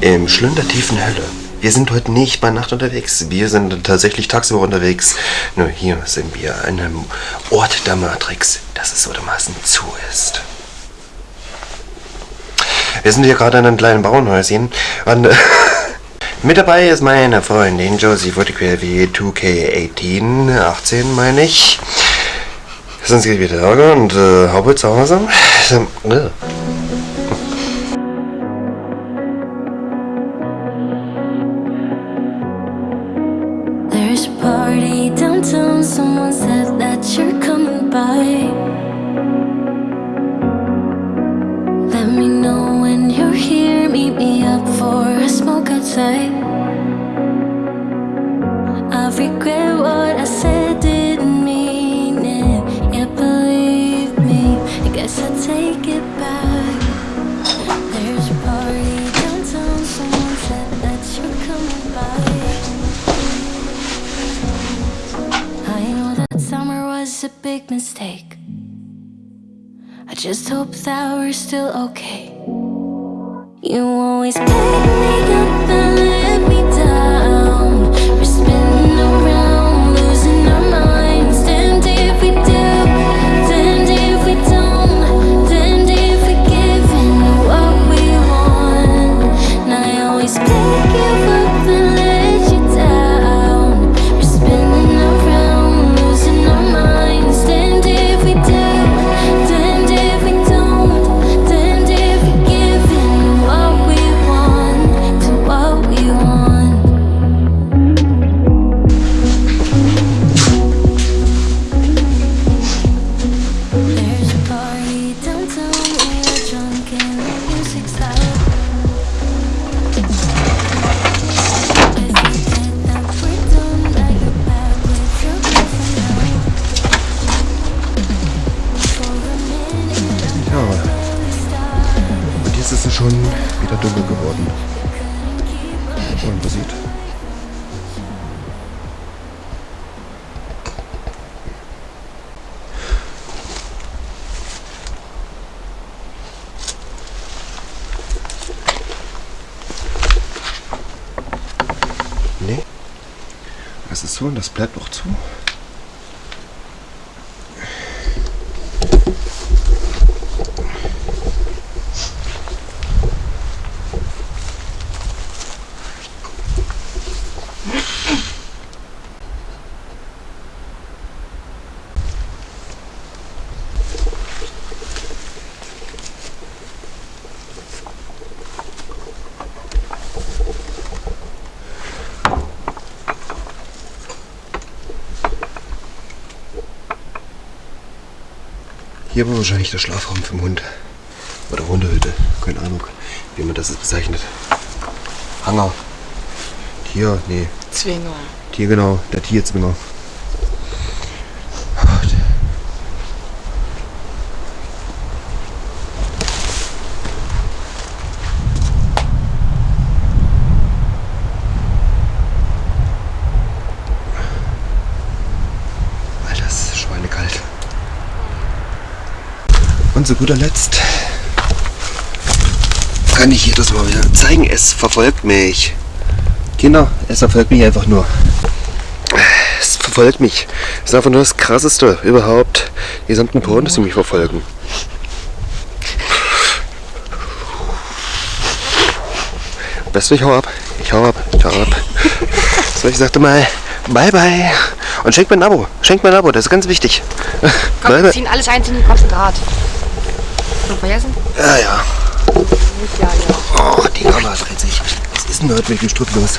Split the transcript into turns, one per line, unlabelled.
im schlündertiefen Hölle. Wir sind heute nicht bei Nacht unterwegs, wir sind tatsächlich tagsüber unterwegs. Nur hier sind wir an einem Ort der Matrix, das es so dermaßen zu ist. Wir sind hier gerade in einem kleinen Bauernhäuschen und mit dabei ist meine Freundin Josie Woodquell 2K18, 18 meine ich. Sonst geht wieder Ärger und äh, Haube zu Hause.
Downtown, someone said that you're coming by. Let me know when you're here, meet me up for a smoke outside. Was a big mistake. I just hope that we're still okay. You always pick me up and let me down. We're spinning around, losing our minds. Damned if we do, damned if we don't, damned if we give in what we want. And I always
wieder dunkel geworden. Und man sieht. Nee. Das ist so und das bleibt auch zu. Hier war wahrscheinlich der Schlafraum für den Hund. Oder Hundehütte. Keine Ahnung, wie man das jetzt bezeichnet. Hanger. Tier, nee.
Zwinger.
Tier, genau. Der Tierzwinger. Alter, es ist schweinekalt. Und zu guter Letzt kann ich hier das mal wieder zeigen. Es verfolgt mich. Kinder, es verfolgt mich einfach nur. Es verfolgt mich. Es ist einfach nur das krasseste überhaupt. Die gesamten Poren, dass sie mich verfolgen. Du, ich hau ab. Ich hau ab. Ich hau ab. So, ich sagte mal, bye bye. Und schenkt mir ein Abo. Schenkt mir ein Abo, das ist ganz wichtig.
Komm, wir ziehen alles einzeln in Konzentrat. Schon vergessen?
Ja, ja.
Nicht ja, ja.
Oh, die Kamera dreht sich. Was ist denn heute mit dem Strupp los?